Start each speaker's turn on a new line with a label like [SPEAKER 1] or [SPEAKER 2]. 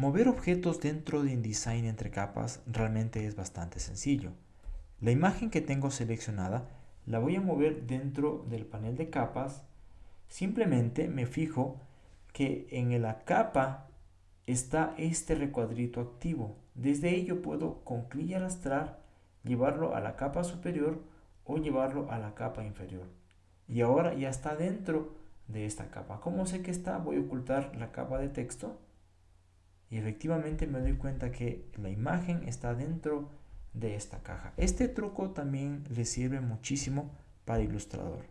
[SPEAKER 1] Mover objetos dentro de InDesign entre capas realmente es bastante sencillo. La imagen que tengo seleccionada la voy a mover dentro del panel de capas. Simplemente me fijo que en la capa está este recuadrito activo. Desde ello puedo con clic y arrastrar llevarlo a la capa superior o llevarlo a la capa inferior. Y ahora ya está dentro de esta capa. ¿Cómo sé que está? Voy a ocultar la capa de texto y efectivamente me doy cuenta que la imagen está dentro de esta caja. Este truco también le sirve muchísimo para Illustrator.